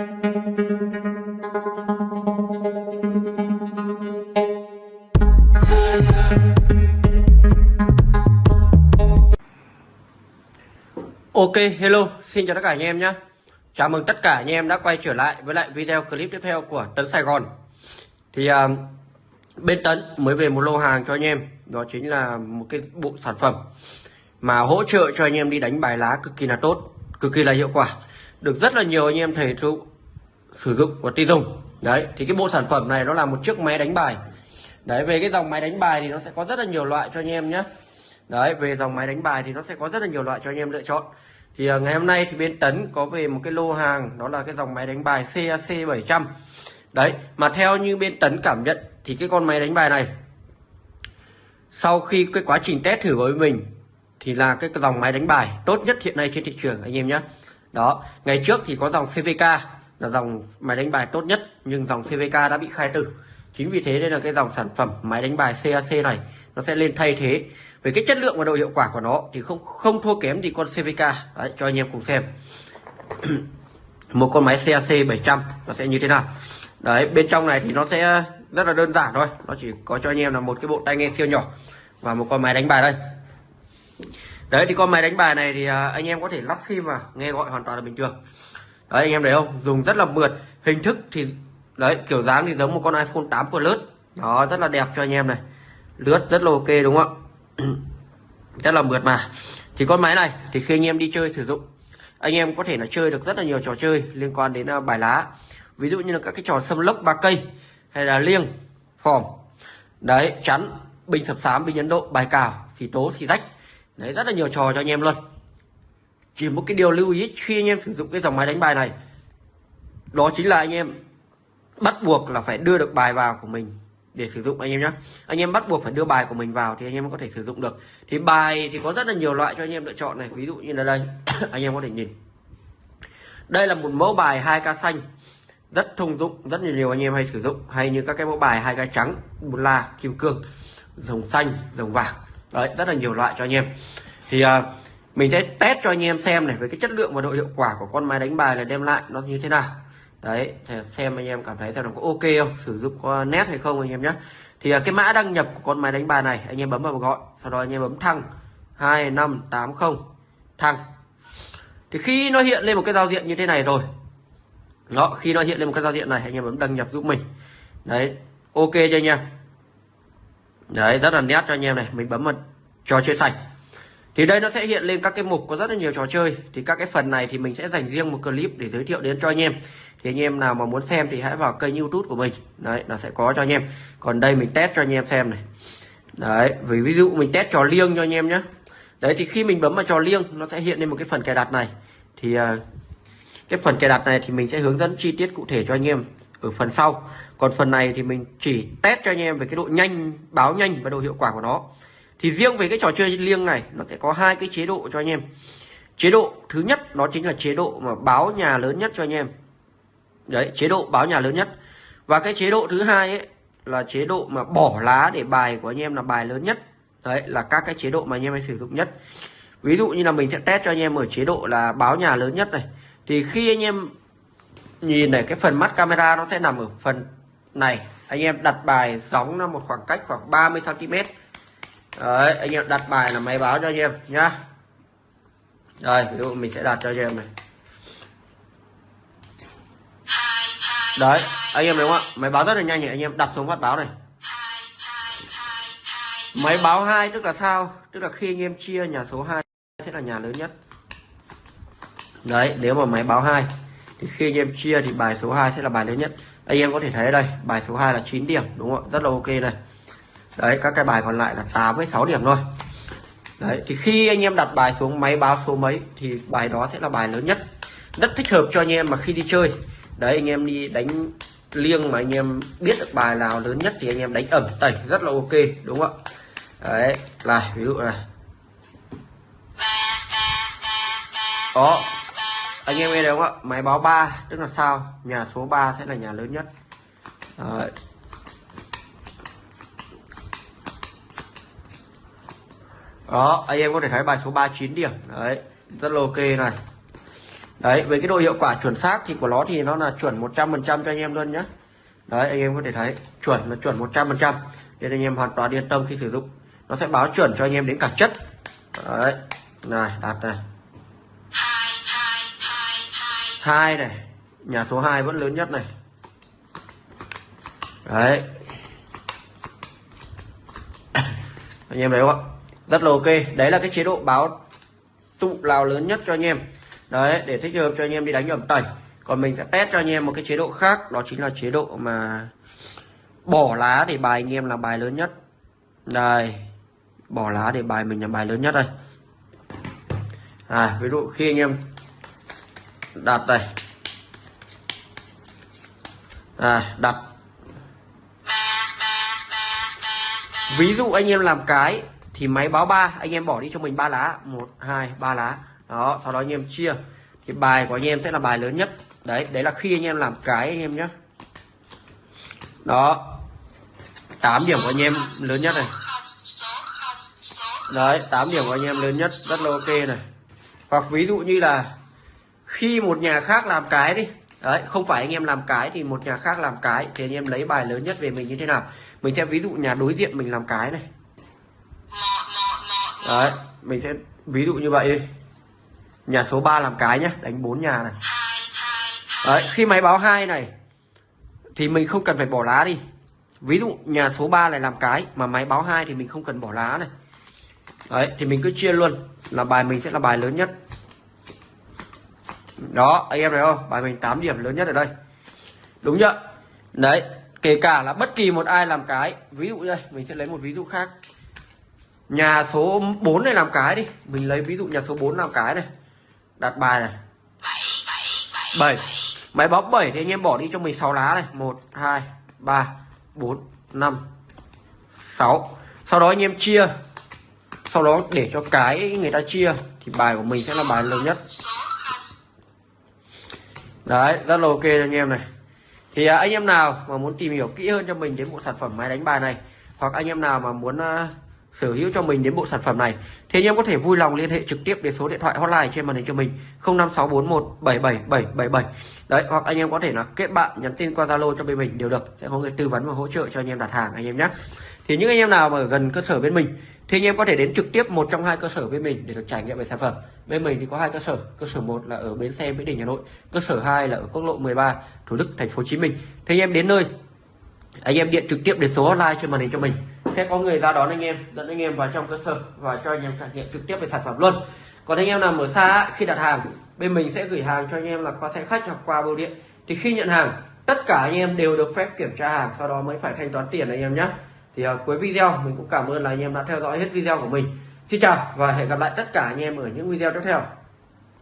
Ok, hello, xin chào tất cả anh em nhé. Chào mừng tất cả anh em đã quay trở lại với lại video clip tiếp theo của Tấn Sài Gòn. Thì à, bên Tấn mới về một lô hàng cho anh em Đó chính là một cái bộ sản phẩm Mà hỗ trợ cho anh em đi đánh bài lá cực kỳ là tốt Cực kỳ là hiệu quả. Được rất là nhiều anh em thầy trụ sử dụng và tiêu dùng Đấy, thì cái bộ sản phẩm này nó là một chiếc máy đánh bài Đấy, về cái dòng máy đánh bài thì nó sẽ có rất là nhiều loại cho anh em nhé Đấy, về dòng máy đánh bài thì nó sẽ có rất là nhiều loại cho anh em lựa chọn. Thì à, ngày hôm nay thì bên Tấn có về một cái lô hàng đó là cái dòng máy đánh bài CAC 700. Đấy, mà theo như bên Tấn cảm nhận thì cái con máy đánh bài này sau khi cái quá trình test thử với mình thì là cái dòng máy đánh bài tốt nhất hiện nay trên thị trường anh em nhé. Đó, ngày trước thì có dòng CVK là dòng máy đánh bài tốt nhất nhưng dòng CVK đã bị khai tử. Chính vì thế nên là cái dòng sản phẩm máy đánh bài CAC này nó sẽ lên thay thế. Về cái chất lượng và độ hiệu quả của nó thì không không thua kém gì con CVK đấy, cho anh em cùng xem. Một con máy CAC 700 nó sẽ như thế nào? Đấy bên trong này thì nó sẽ rất là đơn giản thôi. Nó chỉ có cho anh em là một cái bộ tai nghe siêu nhỏ và một con máy đánh bài đây. Đấy thì con máy đánh bài này thì à, anh em có thể lắp sim vào nghe gọi hoàn toàn là bình thường đấy, anh em thấy không? Dùng rất là mượt. Hình thức thì, đấy, kiểu dáng thì giống một con iPhone 8 Plus. Đó, rất là đẹp cho anh em này. Lướt rất là ok, đúng không ạ? Rất là mượt mà. Thì con máy này, thì khi anh em đi chơi sử dụng, anh em có thể là chơi được rất là nhiều trò chơi liên quan đến à, bài lá. Ví dụ như là các cái trò xâm lốc ba cây, hay là liêng phòm đấy, chắn, bình sập sám, bình ấn độ, bài cào, xì tố, xì rách. Đấy, rất là nhiều trò cho anh em luôn chỉ một cái điều lưu ý khi anh em sử dụng cái dòng máy đánh bài này đó chính là anh em bắt buộc là phải đưa được bài vào của mình để sử dụng anh em nhé anh em bắt buộc phải đưa bài của mình vào thì anh em mới có thể sử dụng được. Thì bài thì có rất là nhiều loại cho anh em lựa chọn này. Ví dụ như là đây anh em có thể nhìn. Đây là một mẫu bài 2k xanh rất thông dụng rất là nhiều anh em hay sử dụng. Hay như các cái mẫu bài 2k trắng bùn la kim cương rồng xanh rồng vàng. Đấy rất là nhiều loại cho anh em. Thì uh, mình sẽ test cho anh em xem này, với cái chất lượng và độ hiệu quả của con máy đánh bài là đem lại nó như thế nào. Đấy, thì xem anh em cảm thấy xem nó có ok không, sử dụng có nét hay không anh em nhé. Thì à, cái mã đăng nhập của con máy đánh bài này, anh em bấm vào gọi, sau đó anh em bấm thăng. 2580 thăng. Thì khi nó hiện lên một cái giao diện như thế này rồi đó khi nó hiện lên một cái giao diện này, anh em bấm đăng nhập giúp mình. Đấy, ok cho anh em? Đấy, rất là nét cho anh em này, mình bấm vào trò chơi sạch thì đây nó sẽ hiện lên các cái mục có rất là nhiều trò chơi. Thì các cái phần này thì mình sẽ dành riêng một clip để giới thiệu đến cho anh em. Thì anh em nào mà muốn xem thì hãy vào kênh youtube của mình. Đấy, nó sẽ có cho anh em. Còn đây mình test cho anh em xem này. Đấy, vì ví dụ mình test trò liêng cho anh em nhé đấy, thì khi mình bấm vào trò liêng, nó sẽ hiện lên một cái phần cài đặt này. Thì à, cái phần cài đặt này thì mình sẽ hướng dẫn chi tiết cụ thể cho anh em ở phần sau. Còn phần này thì mình chỉ test cho anh em về cái độ nhanh, báo nhanh và độ hiệu quả của nó thì riêng về cái trò chơi liêng này, nó sẽ có hai cái chế độ cho anh em. Chế độ thứ nhất nó chính là chế độ mà báo nhà lớn nhất cho anh em. Đấy, chế độ báo nhà lớn nhất. Và cái chế độ thứ hai ấy, là chế độ mà bỏ lá để bài của anh em là bài lớn nhất. Đấy, là các cái chế độ mà anh em hay sử dụng nhất. Ví dụ như là mình sẽ test cho anh em ở chế độ là báo nhà lớn nhất này. Thì khi anh em nhìn này, cái phần mắt camera nó sẽ nằm ở phần này. Anh em đặt bài gióng ra một khoảng cách khoảng 30 cm đấy, anh em đặt bài là máy báo cho anh em nhá. Rồi ví dụ mình sẽ đặt cho anh em này. Đấy, anh em đúng không ạ? Máy báo rất là nhanh nhỉ anh em đặt xuống phát báo này. Máy báo hai tức là sao? Tức là khi anh em chia nhà số 2 sẽ là nhà lớn nhất. Đấy, nếu mà máy báo hai thì khi anh em chia thì bài số 2 sẽ là bài lớn nhất. Anh em có thể thấy đây, bài số 2 là 9 điểm, đúng không ạ? Rất là ok này đấy, các cái bài còn lại là 8 với 6 điểm thôi. Đấy, thì khi anh em đặt bài xuống máy báo số mấy thì bài đó sẽ là bài lớn nhất. Rất thích hợp cho anh em mà khi đi chơi. Đấy, anh em đi đánh liêng mà anh em biết được bài nào lớn nhất thì anh em đánh ẩm tẩy, rất là ok, đúng không ạ? Đấy là ví dụ này. Đó, anh em nghe được không ạ? Máy báo 3 tức là sao? Nhà số 3 sẽ là nhà lớn nhất. Đấy. Đó, anh em có thể thấy bài số 39 điểm. Đấy, rất là ok này. Đấy, với cái độ hiệu quả chuẩn xác thì của nó thì nó là chuẩn 100% cho anh em luôn nhé đấy, anh em có thể thấy, chuẩn là chuẩn 100% nên anh em hoàn toàn yên tâm khi sử dụng. Nó sẽ báo chuẩn cho anh em đến cả chất. Đấy, này, đặt này. Hai này, nhà số 2 vẫn lớn nhất này. Đấy. Anh em thấy không ạ? Rất là ok. Đấy là cái chế độ báo tụ lào lớn nhất cho anh em. Đấy, để thích hợp cho anh em đi đánh ẩm tẩy. Còn mình sẽ test cho anh em một cái chế độ khác. Đó chính là chế độ mà bỏ lá để bài anh em là bài lớn nhất. Đây. Bỏ lá để bài mình là bài lớn nhất đây. À ví dụ khi anh em đặt đây. À đặt. Ví dụ anh em làm cái thì máy báo ba, anh em bỏ đi cho mình ba lá. Một, hai, ba lá. Đó, sau đó anh em chia. Thì bài của anh em sẽ là bài lớn nhất. Đấy đấy là khi anh em làm cái anh em nhé đó 8 điểm của anh em lớn nhất này. Đấy 8 điểm của anh em lớn nhất, rất là ok này. Hoặc ví dụ như là khi một nhà khác làm cái đi. Đấy, không phải anh em làm cái thì một nhà khác làm cái, thì anh em lấy bài lớn nhất về mình như thế nào. Mình sẽ ví dụ nhà đối diện mình làm cái này đấy, mình sẽ, ví dụ như vậy đi. Nhà số 3 làm cái nhé đánh bốn nhà này. Đấy, khi máy báo hai này, thì mình không cần phải bỏ lá đi. Ví dụ nhà số 3 lại làm cái, mà máy báo hai thì mình không cần bỏ lá này. Đấy, thì mình cứ chia luôn, là bài mình sẽ là bài lớn nhất. Đó, anh em thấy không? Bài mình 8 điểm lớn nhất ở đây. Đúng chưa? Đấy, kể cả là bất kỳ một ai làm cái, ví dụ đây, mình sẽ lấy một ví dụ khác nhà số 4 này làm cái đi. Mình lấy ví dụ nhà số 4 làm cái này. Đặt bài này. 7 máy báo 7 thì anh em bỏ đi cho mình 6 lá này. 1 2 3 4 5 6 sau đó anh em chia. Sau đó để cho cái người ta chia thì bài của mình sẽ là bài lớn nhất. Đấy rất là ok cho anh em này. Thì à, anh em nào mà muốn tìm hiểu kỹ hơn cho mình đến bộ sản phẩm máy đánh bài này hoặc anh em nào mà muốn uh, sở hữu cho mình đến bộ sản phẩm này. Thì anh em có thể vui lòng liên hệ trực tiếp đến số điện thoại hotline trên màn hình cho mình 0564177777 đấy, hoặc anh em có thể là kết bạn, nhắn tin qua Zalo cho bên mình đều được. Sẽ có người tư vấn và hỗ trợ cho anh em đặt hàng anh em nhé. Thì những anh em nào mà ở gần cơ sở bên mình, thì anh em có thể đến trực tiếp một trong hai cơ sở bên mình để được trải nghiệm về sản phẩm. Bên mình thì có hai cơ sở cơ sở một là ở bến xe, mỹ đình, hà nội, cơ sở 2 là ở quốc lộ 13 thủ đức, thành phố hồ chí minh. Thì anh em đến nơi, anh em điện trực tiếp đến số hotline trên màn hình cho mình sẽ có người ra đón anh em dẫn anh em vào trong cơ sở và cho anh em trải nghiệm trực tiếp về sản phẩm luôn. Còn anh em nào ở xa khi đặt hàng bên mình sẽ gửi hàng cho anh em là qua xe khách hoặc qua bưu điện. Thì khi nhận hàng tất cả anh em đều được phép kiểm tra hàng sau đó mới phải thanh toán tiền anh em nhé. Thì à, cuối video mình cũng cảm ơn là anh em đã theo dõi hết video của mình. Xin chào và hẹn gặp lại tất cả anh em ở những video tiếp theo.